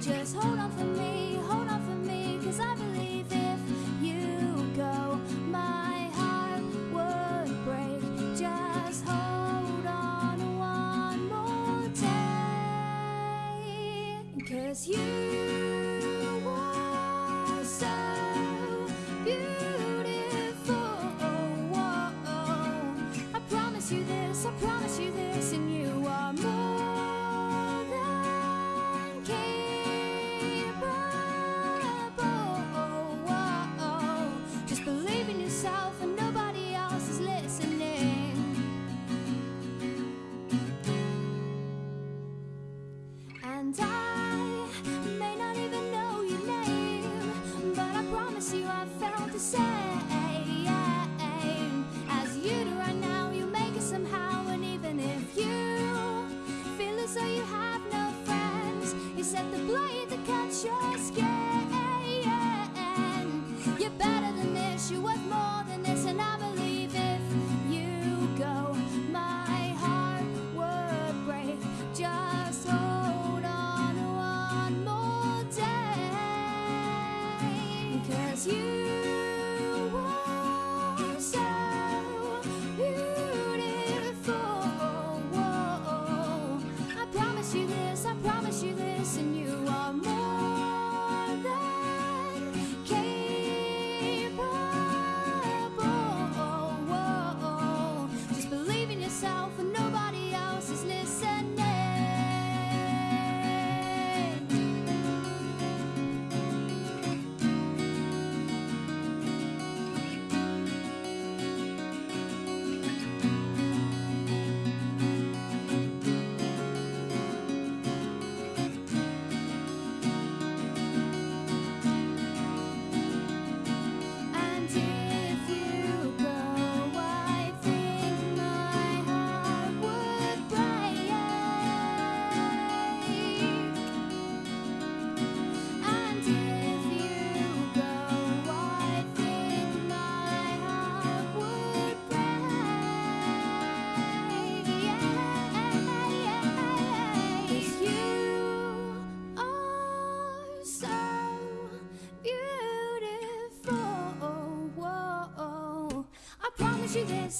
Just hold on for me. and I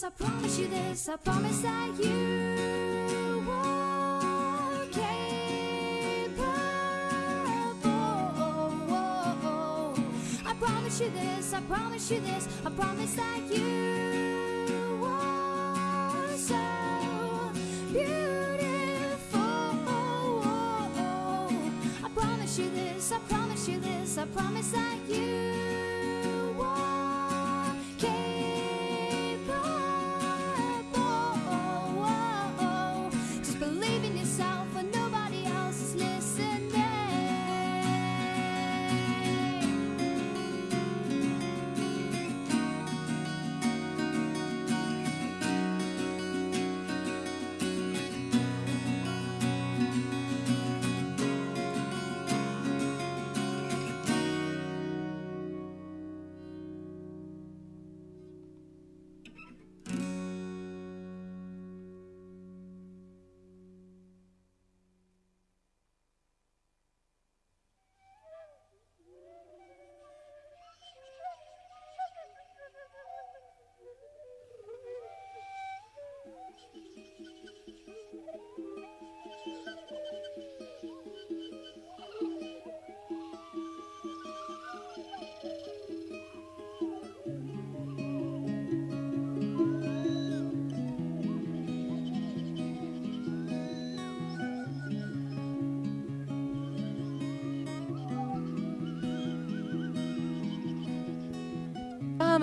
I promise you this, I promise that you are capable. I promise you this, I promise you this, I promise that you are so beautiful. I promise you this, I promise you this, I promise that you.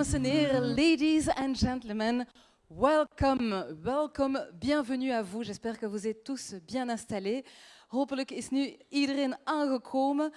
dames en heren, ladies and gentlemen, welcome, welcome, bienvenue à vous. J'espère que vous êtes tous bien installés. Hopelijk is nu iedereen aangekomen.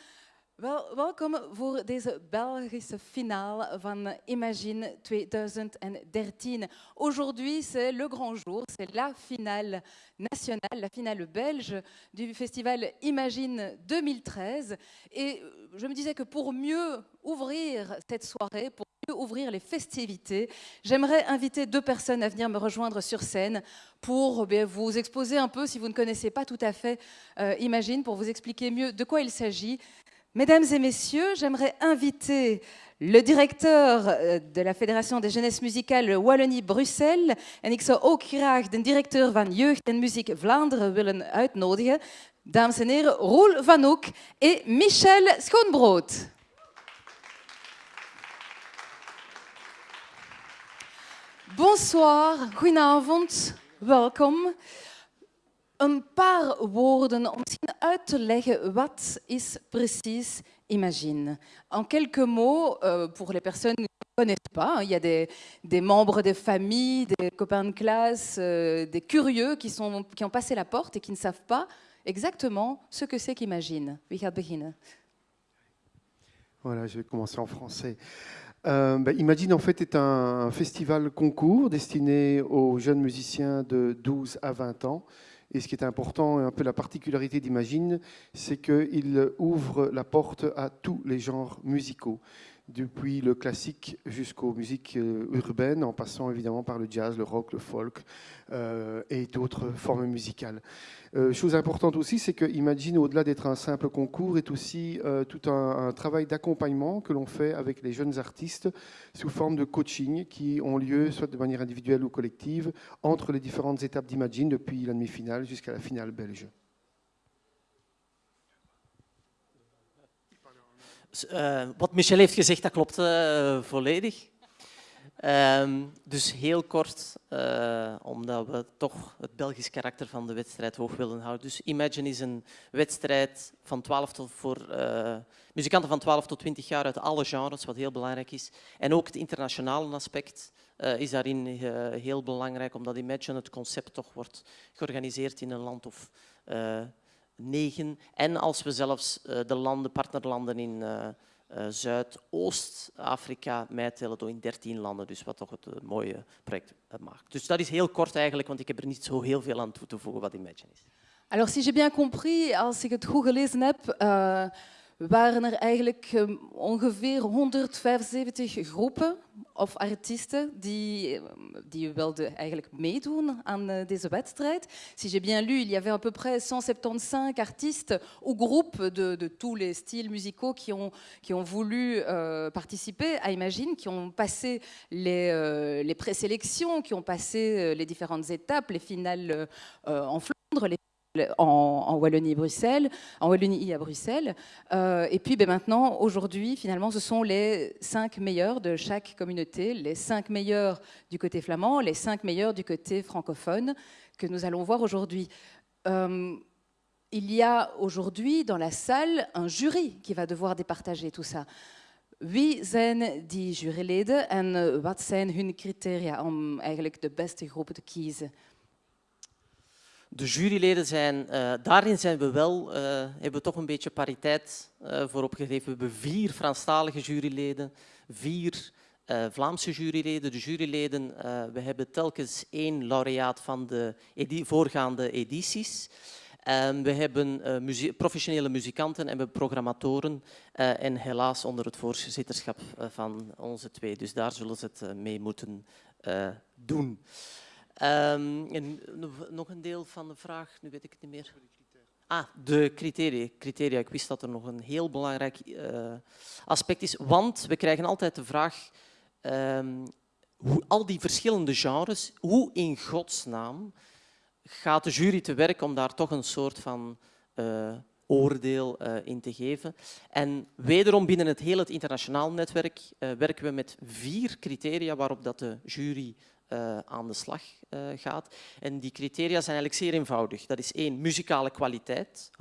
Wel, welkom voor deze Belgische finale van Imagine 2013. Aujourd'hui, c'est le grand jour, c'est la finale nationale, la finale belge du festival Imagine 2013. Et je me disais que pour mieux ouvrir cette soirée, pour ouvrir les festivités, j'aimerais inviter deux personnes à venir me rejoindre sur scène pour eh vous exposer un peu, si vous ne connaissez pas tout à fait euh, Imagine, pour vous expliquer mieux de quoi il s'agit. Mesdames et messieurs, j'aimerais inviter le directeur euh, de la Fédération des jeunesses musicales Wallonie-Bruxelles en ik zou ook graag de directeur van Jeugd en Muziek Vlaanderen willen uitnodigen. Dames en heren, Roel Van Hoek en Michel Schoonbrood. Bonsoir, goedenavond, welkom. Een paar woorden om misschien uit te leggen wat is precies Imagine. En quelques mots, euh, pour les personnes qui ne connaissent pas, il y a des, membres des familles, des copains de classe, euh, des curieux qui, ont passé la porte et qui ne savent pas exactement ce que c'est qu'Imagine. Wie gaat Voilà, je vais commencer en français. Euh, bah, Imagine en fait est un festival concours destiné aux jeunes musiciens de 12 à 20 ans. Et ce qui est important, et un peu la particularité d'Imagine, c'est qu'il ouvre la porte à tous les genres musicaux depuis le classique jusqu'aux musiques euh, urbaines, en passant évidemment par le jazz, le rock, le folk euh, et d'autres formes musicales. Euh, chose importante aussi, c'est que Imagine, au-delà d'être un simple concours, est aussi tout un, travail d'accompagnement que l'on fait avec les jeunes artistes sous forme de coaching qui ont lieu soit de manière individuelle ou collective entre les différentes étapes d'Imagine depuis la demi-finale jusqu'à la finale belge. Uh, wat Michel heeft gezegd, dat klopt uh, volledig. Um, dus heel kort, uh, omdat we toch het Belgisch karakter van de wedstrijd hoog willen houden. Dus Imagine is een wedstrijd van 12 tot voor muzikanten van 12 tot 20 jaar uit alle genres, wat heel belangrijk is. En ook het internationale aspect is daarin heel belangrijk, omdat Imagine het concept toch wordt georganiseerd in een land of negen. En als we zelfs uh, de landen, partnerlanden in uh, uh, Zuidoost-Afrika meetellen, door in 13 landen, dus wat toch het mooie project maakt. Dus dat is heel kort eigenlijk, want ik heb er niet zo heel veel aan toe te voegen wat Imagine is. Alors, si j'ai bien compris, als ik het goed gelezen heb, waren er eigenlijk um, ongeveer 175 groepen of artiesten die, um, die wilden eigenlijk meedoen aan uh, deze wedstrijd. Si j'ai bien lu, il y avait à peu près 175 artistes ou groupes de, de tous les styles musicaux qui ont, qui ont voulu euh, participer à Imagine, qui ont passé les, euh, les présélections, qui ont passé euh, les différentes étapes, les finales euh, en Flandre, les en, Wallonie-Bruxelles, en Wallonie à Bruxelles. Euh, et puis ben, maintenant, aujourd'hui, finalement, ce sont les cinq meilleurs de chaque communauté, les cinq meilleurs du côté flamand, les cinq meilleurs du côté francophone que nous allons voir aujourd'hui. Euh, il y a aujourd'hui dans la salle un jury qui va devoir départager tout ça. Wie zijn die juryleden en wat zijn hun criteria om eigenlijk de beste te kiezen? De juryleden zijn, uh, daarin zijn we wel, uh, hebben we toch een beetje pariteit uh, voor opgegeven. We hebben vier Franstalige juryleden, vier Vlaamse juryleden. De juryleden, we hebben telkens één laureaat van de voorgaande edities. Um, we hebben professionele muzikanten en we programmatoren en helaas onder het voorzitterschap van onze twee. Dus daar zullen ze het mee moeten doen. Um, en nog een deel van de vraag, nu weet ik het niet meer. Ah, de criteria. criteria. Ik wist dat er nog een heel belangrijk uh, aspect is, want we krijgen altijd de vraag, um, hoe al die verschillende genres, hoe in godsnaam gaat de jury te werk om daar toch een soort van uh, oordeel uh, in te geven. En wederom binnen het hele internationaal netwerk werken we met vier criteria waarop dat de jury uh, aan de slag uh, gaat. En die criteria zijn eigenlijk zeer eenvoudig. Dat is één, muzikale kwaliteit.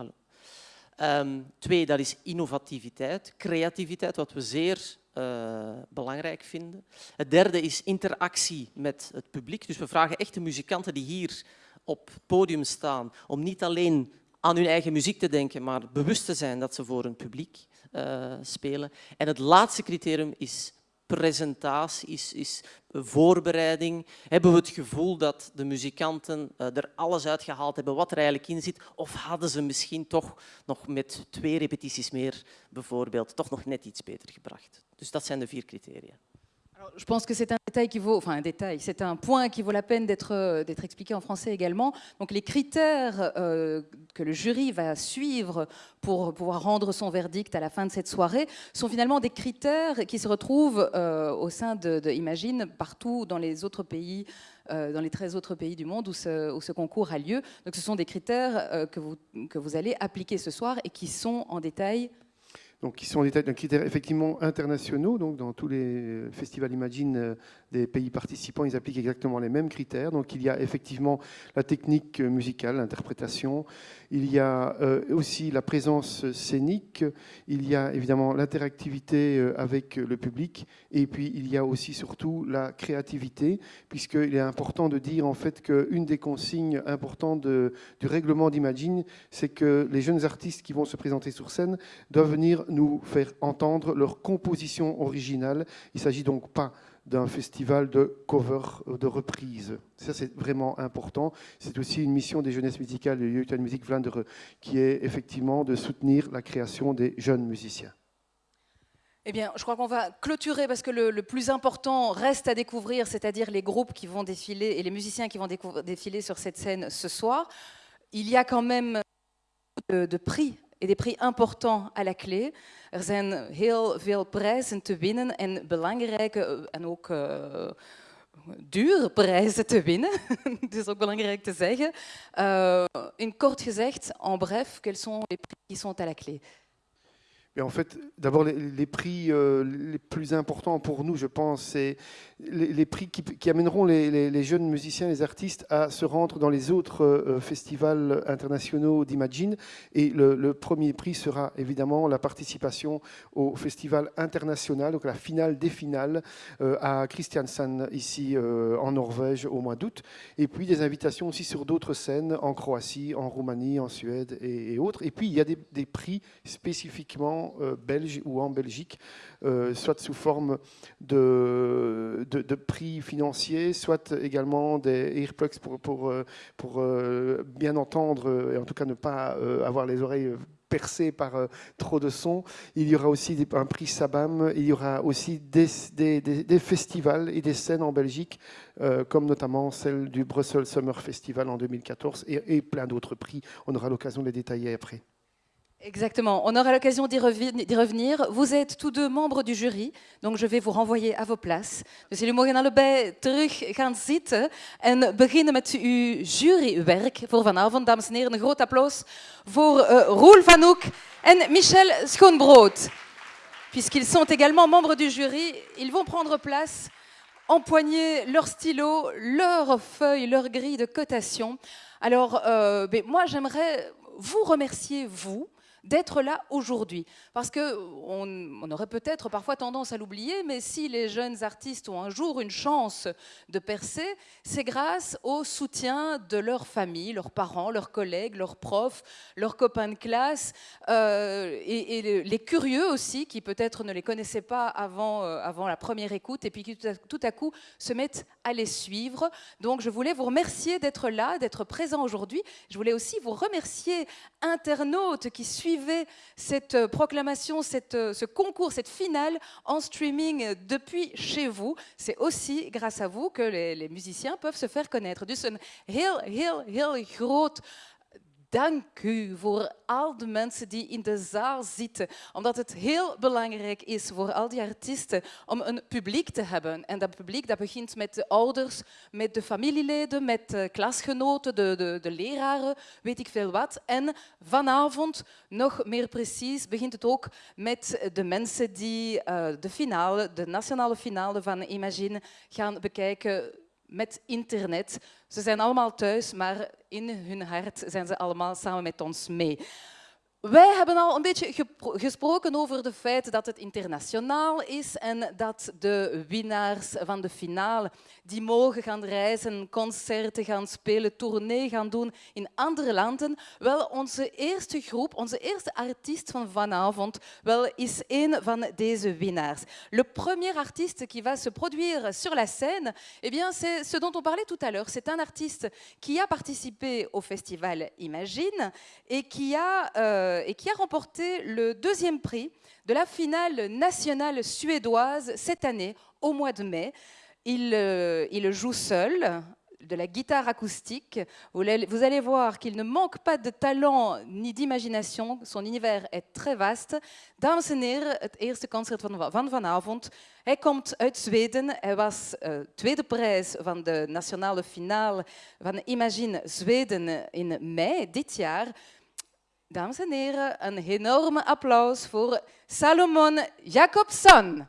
Um, twee, dat is innovativiteit, creativiteit, wat we zeer uh, belangrijk vinden. Het derde is interactie met het publiek. Dus we vragen echte muzikanten die hier op het podium staan om niet alleen aan hun eigen muziek te denken, maar bewust te zijn dat ze voor een publiek uh, spelen. En het laatste criterium is presentatie, is, is voorbereiding. Hebben we het gevoel dat de muzikanten uh, er alles uitgehaald hebben wat er eigenlijk in zit? Of hadden ze misschien toch nog met twee repetities meer bijvoorbeeld toch nog net iets beter gebracht? Dus dat zijn de vier criteria. Je pense que c'est un détail qui vaut, enfin un détail, c'est un point qui vaut la peine d'être euh, expliqué en français également. Donc les critères euh, que le jury va suivre pour pouvoir rendre son verdict à la fin de cette soirée sont finalement des critères qui se retrouvent euh, au sein de, Imagine partout dans les autres pays. dans les 13 autres pays du monde où ce, où ce concours a lieu. Donc ce sont des critères que, vous, que vous allez appliquer ce soir et qui sont en détail donc qui sont des critères effectivement internationaux. Donc dans tous les festivals Imagine euh, des pays participants, ils appliquent exactement les mêmes critères. Donc il y a effectivement la technique musicale, l'interprétation, il y a euh, aussi la présence scénique, il y a évidemment l'interactivité euh, avec le public, et puis il y a aussi surtout la créativité, puisqu'il est important de dire en fait qu'une des consignes importantes du règlement d'Imagine, c'est que les jeunes artistes qui vont se présenter sur scène doivent venir nous faire entendre leur composition originale. Il ne s'agit donc pas d'un festival de cover, de reprise. Ça, c'est vraiment important. C'est aussi une mission des jeunesses musicales de Youth Music Vlaanderen, qui est effectivement de soutenir la création des jeunes musiciens. Eh bien, je crois qu'on va clôturer parce que le, plus important reste à découvrir, c'est-à-dire les groupes qui vont défiler et les musiciens qui vont défiler sur cette scène ce soir. Il y a quand même de prix et des prix importants à la clé. Er zijn heel veel prijzen te winnen en belangrijke en ook uh, dure prijzen te winnen. Het is ook belangrijk te zeggen. Uh, in kort gezegd, en bref, quels sont les prix qui sont à la clé en fait, d'abord, les, prix euh, les plus importants pour nous, je pense, c'est les, prix qui, amèneront les, jeunes musiciens, les artistes à se rendre dans les autres euh, festivals internationaux d'Imagine. Et le, premier prix sera évidemment la participation au festival international, donc la finale des finales euh, à Christiansand, ici en Norvège, au mois d'août. Et puis des invitations aussi sur d'autres scènes en Croatie, en Roumanie, en Suède et, autres. Et puis il y a des prix spécifiquement euh, belge ou en Belgique, euh, soit sous forme de, de, prix financiers, soit également des earplugs pour, pour, euh, pour bien entendre et en tout cas ne pas avoir les oreilles percées par trop de son. Il y aura aussi un prix Sabam, il y aura aussi des, des, festivals et des scènes en Belgique, comme notamment celle du Brussels Summer Festival en 2014 et, et plein d'autres prix. On aura l'occasion de les détailler après. Exactement. On aura l'occasion d'y revenir. Vous êtes tous deux membres du jury, donc je vais vous renvoyer à vos places. Dus jullie mogen allebei terug gaan zitten en beginnen met uw jurywerk voor vanavond. Dames en heren, een groot applaus voor uh, Roel Van Hoek en Michel Schoonbrood. Puisqu'ils sont également membres du jury, ils vont prendre place, empoigner leur stylo, leur feuille, leur grille de cotation. Alors, euh, ben, moi, j'aimerais vous remercier, vous, d'être là aujourd'hui. Parce qu'on on aurait peut-être parfois tendance à l'oublier, mais si les jeunes artistes ont un jour une chance de percer, c'est grâce au soutien de leur famille, leurs parents, leurs collègues, leurs profs, leurs copains de classe, euh, et, les curieux aussi, qui peut-être ne les connaissaient pas avant, euh, avant la première écoute, et puis qui tout à, coup se mettent à les suivre. Donc je voulais vous remercier d'être là, d'être présent aujourd'hui. Je voulais aussi vous remercier, internautes qui suivent cette euh, proclamation, euh, ce concours, cette finale en streaming depuis chez vous. C'est aussi grâce à vous que les, les musiciens peuvent se faire connaître. Dus een heel, heel, heel groot dank u voor al de mensen die in de zaal zitten. Omdat het heel belangrijk is voor al die artiesten om een publiek te hebben. En dat publiek dat begint met de ouders, met de familieleden, met de klasgenoten, de, de, de leraren, weet ik veel wat. En vanavond, nog meer precies, begint het ook met de mensen die uh, de finale, de nationale finale van Imagine gaan bekijken met internet. Ze zijn allemaal thuis, maar in hun hart zijn ze allemaal samen met ons mee. Wij hebben al een beetje gesproken over het feit dat het internationaal is en dat de winnaars van de finale die mogen gaan reizen, concerten gaan spelen, tournee gaan doen in andere landen. Wel, onze eerste groep, onze eerste artiest van vanavond, wel, is een van deze winnaars. Le premier artiste qui va se produire sur la scène, eh bien, c'est ce dont on parlait tout à l'heure. C'est un artiste qui a participé au festival Imagine et qui a, euh, et qui a remporté le deuxième prix de la finale nationale suédoise cette année, au mois de mai. Il, euh, il joue seul de la guitare acoustique. Vous allez, voir qu'il ne manque pas de talent ni d'imagination. Son univers est très vaste. Dames en heren, het eerste concert van, van vanavond. Hij komt uit Zweden. Hij was eh, tweede prijs van de nationale finale van Imagine Zweden in mei dit jaar. Dames en heren, een enorme applaus voor Salomon Jacobson.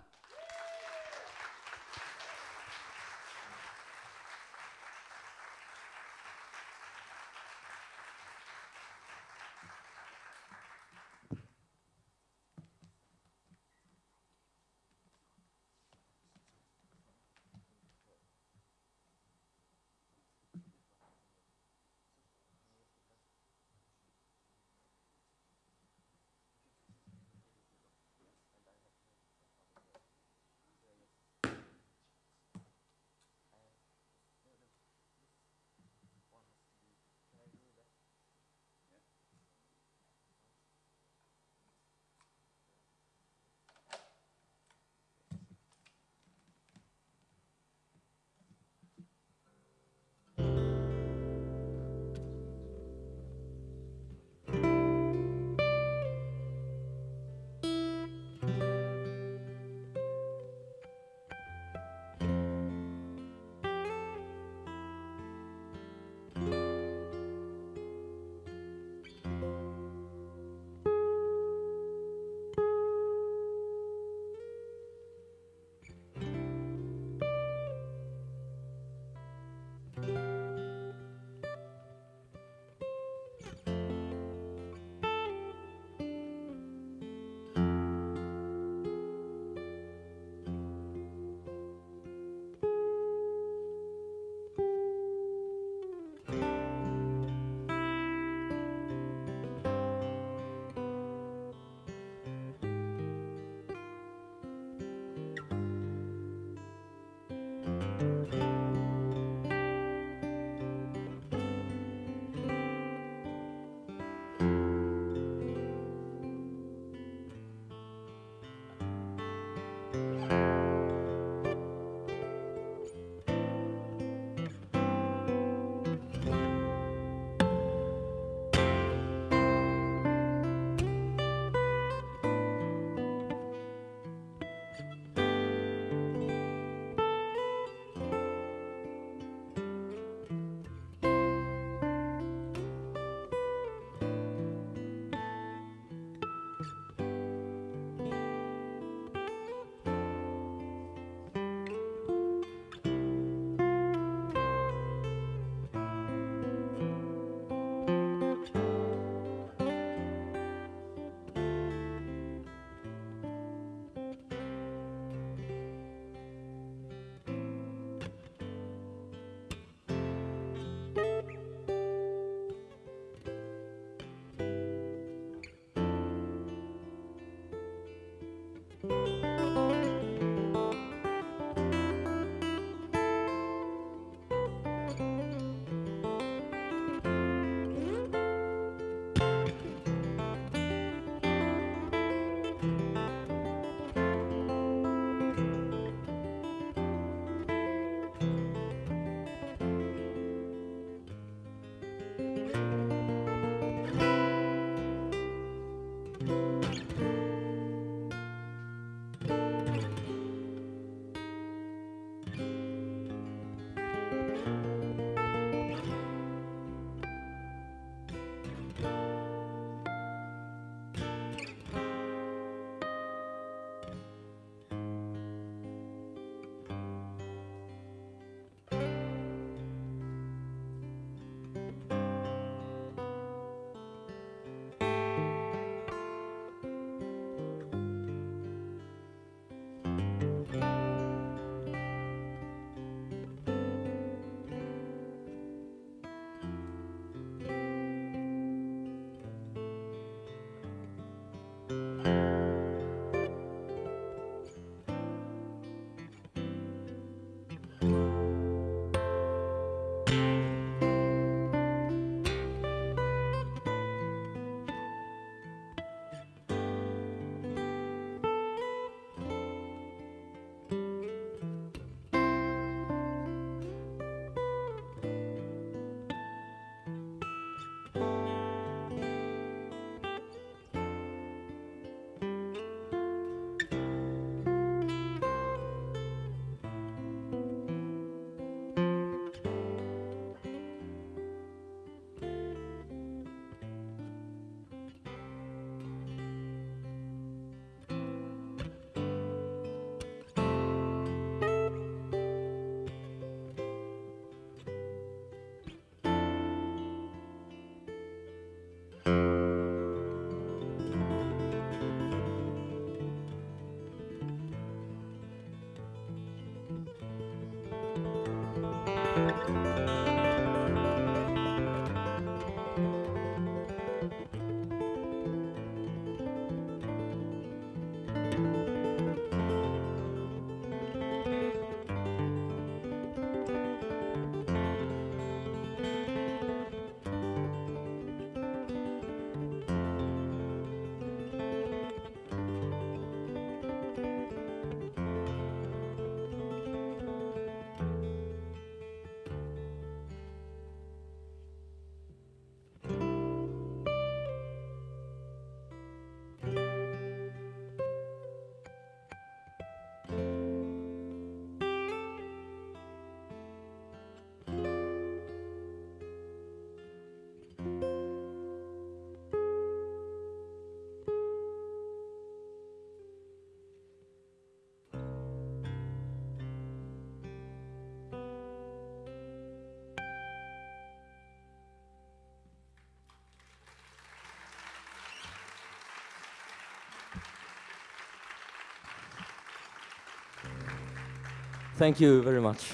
Thank you very much.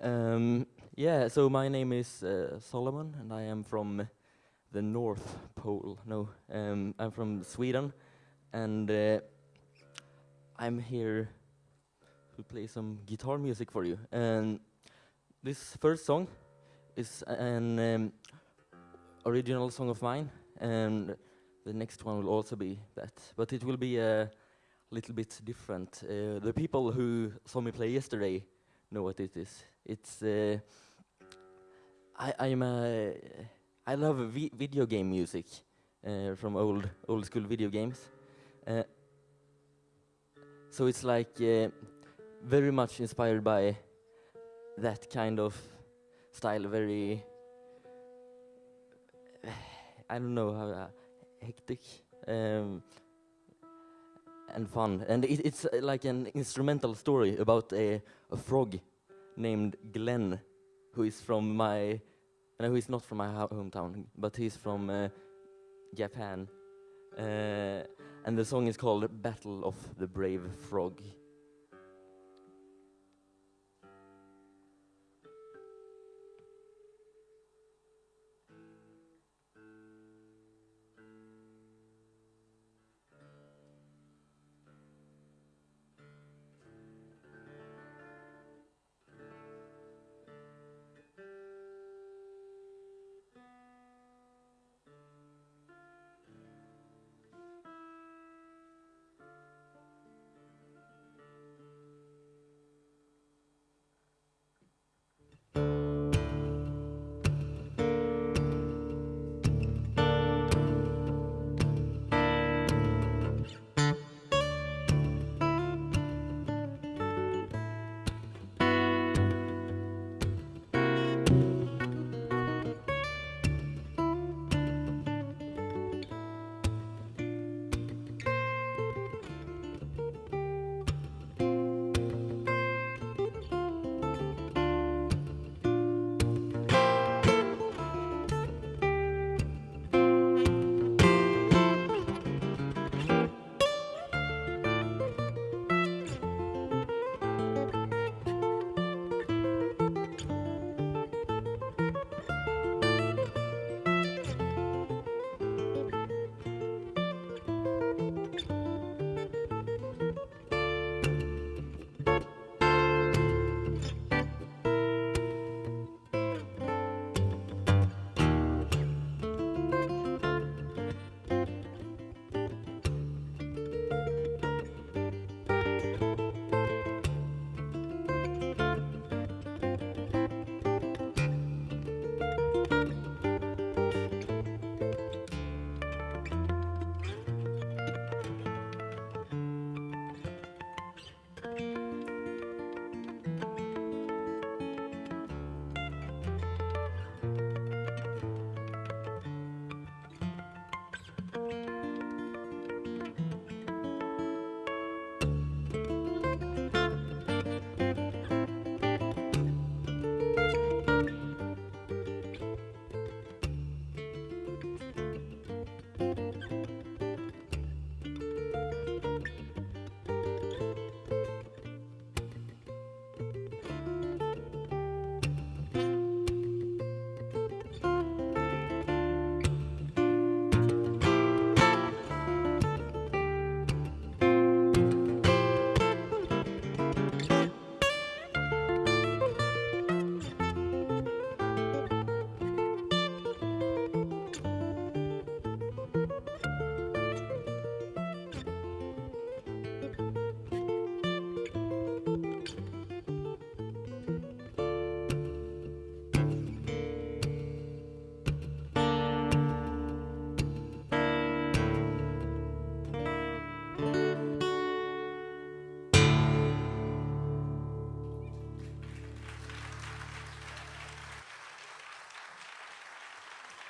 Um, yeah, so my name is uh, Solomon, and I am from the North Pole. No, um, I'm from Sweden, and uh, I'm here to play some guitar music for you. And this first song is an um, original song of mine, and the next one will also be that, but it will be a little bit different. Uh, the people who saw me play yesterday know what it is. It's uh, I I'm a I love vi video game music uh, from old old school video games. Uh, so it's like uh, very much inspired by that kind of style. Very I don't know how uh, hectic. Um, and fun. And it, it's uh, like an instrumental story about a, a, frog named Glenn, who is from my, no, who is not from my hometown, but he's from uh, Japan. Uh, and the song is called Battle of the Brave Frog.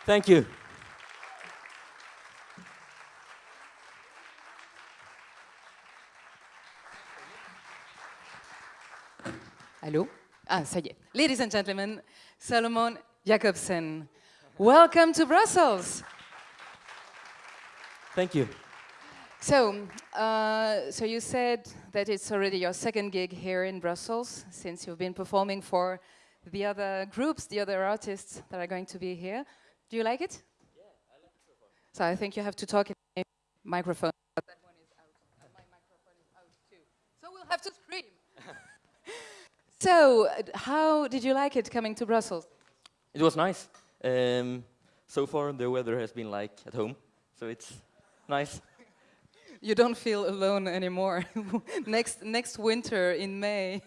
Thank you. Allô Ah, ça y est. Ladies and gentlemen, Solomon Jacobsen. Welcome to Brussels. Thank you. So, uh, so you said that it's already your second gig here in Brussels since you've been performing for the other groups, the other artists that are going to be here. Do you like it? Yeah, I like it so far. So I think you have to talk in the microphone. But that one is out. and My microphone is out too. So we'll have to scream. so, uh, how did you like it coming to Brussels? It was nice. Um, so far, the weather has been like at home, so it's nice. You don't feel alone anymore. next next winter in May,